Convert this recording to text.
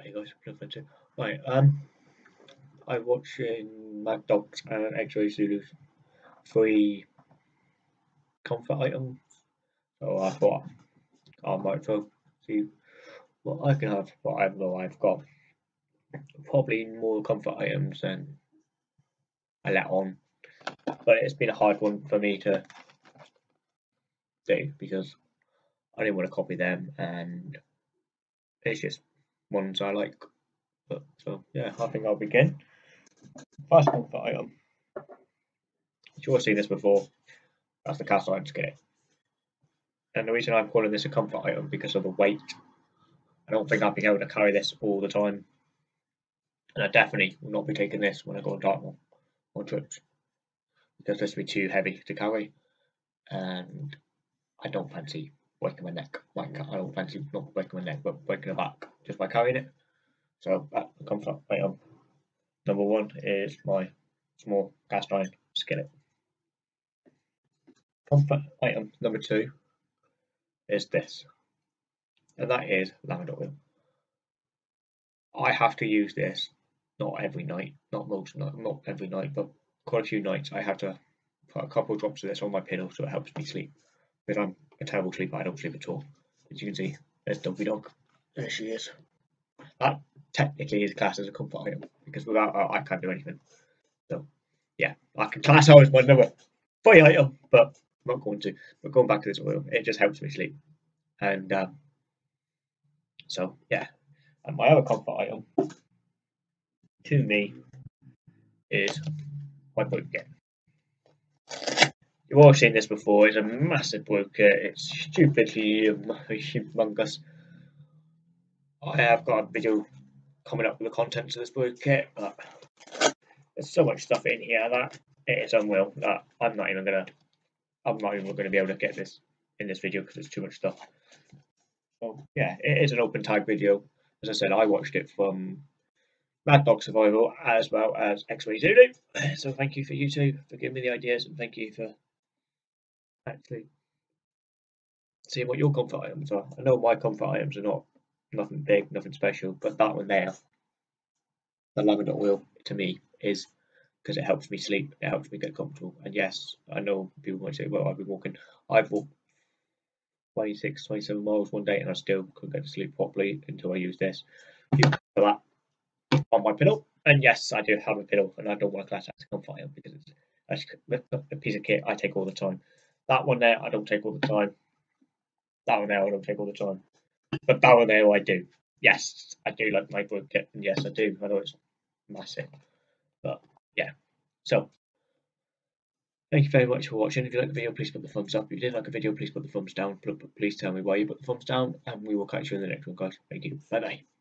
Hey guys, too. Right, um, I'm watching Mad Dogs and X-Ray Zulu's free comfort items. So I thought I might well see what I can have. But I know I've got probably more comfort items than I let on. But it's been a hard one for me to do because I didn't want to copy them and it's just ones I like. But so yeah, I think I'll begin. First comfort item. You've all seen this before. That's the cast iron skillet. And the reason I'm calling this a comfort item because of the weight. I don't think I'll be able to carry this all the time. And I definitely will not be taking this when I go on Dartmoor or trips. Because this will be too heavy to carry. And I don't fancy breaking my neck. Like mm. I don't fancy not breaking my neck, but breaking the back just by carrying it. So that comfort item number one is my small cast iron skillet. Comfort item number two is this, and that is lavender oil. I have to use this not every night, not most, not, not every night, but quite a few nights. I have to put a couple of drops of this on my pillow so it helps me sleep. Because I'm a terrible sleeper, I don't sleep at all. As you can see, there's Dopey Dog. There she is. That technically is classed as a comfort item because without her, I can't do anything. So, yeah, I can class her as my number three item, but I'm not going to. But going back to this oil, it just helps me sleep. And um, so, yeah. And my other comfort item to me is my blanket. You've all seen this before. It's a massive blanket. It's stupidly humongous. I have got a video coming up with the contents of this book but there's so much stuff in here that it is unreal that I'm not even gonna I'm not even gonna be able to get this in this video because it's too much stuff. So yeah, it is an open tag video. As I said, I watched it from Mad Dog Survival as well as X-Ray Zulu. So thank you for you two for giving me the ideas and thank you for actually seeing what your comfort items are. I know my comfort items are not nothing big, nothing special. But that one there, the lavender oil, to me is because it helps me sleep, it helps me get comfortable. And yes, I know people might say, well, I've been walking, I've walked 26, 27 miles one day and I still couldn't get to sleep properly until I used this. For that on my pillow. And yes, I do have a pillow and I don't want to class that as a comfort item because it's a piece of kit I take all the time. That one there, I don't take all the time. That one there, I don't take all the time. But that one there, I do. Yes, I do like my book kit, and yes, I do. I know it's massive, but yeah. So, thank you very much for watching. If you like the video, please put the thumbs up. If you didn't like the video, please put the thumbs down. Please tell me why you put the thumbs down, and we will catch you in the next one, guys. Thank you. Bye bye.